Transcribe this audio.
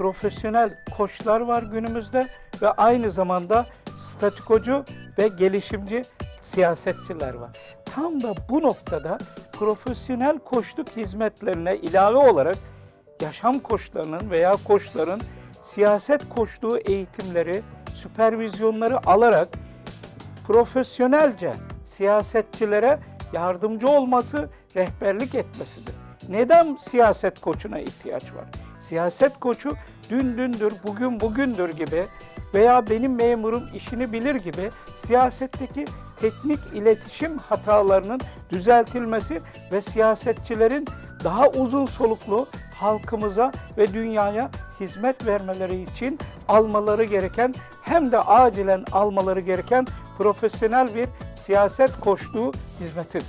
profesyonel koçlar var günümüzde ve aynı zamanda statikocu ve gelişimci siyasetçiler var. Tam da bu noktada profesyonel koçluk hizmetlerine ilave olarak yaşam koçlarının veya koçların siyaset koçluğu eğitimleri, süpervizyonları alarak profesyonelce siyasetçilere yardımcı olması, rehberlik etmesidir. Neden siyaset koçuna ihtiyaç var? Siyaset koçu dün dündür, bugün bugündür gibi veya benim memurum işini bilir gibi siyasetteki teknik iletişim hatalarının düzeltilmesi ve siyasetçilerin daha uzun soluklu halkımıza ve dünyaya hizmet vermeleri için almaları gereken hem de acilen almaları gereken profesyonel bir siyaset koçluğu hizmetidir.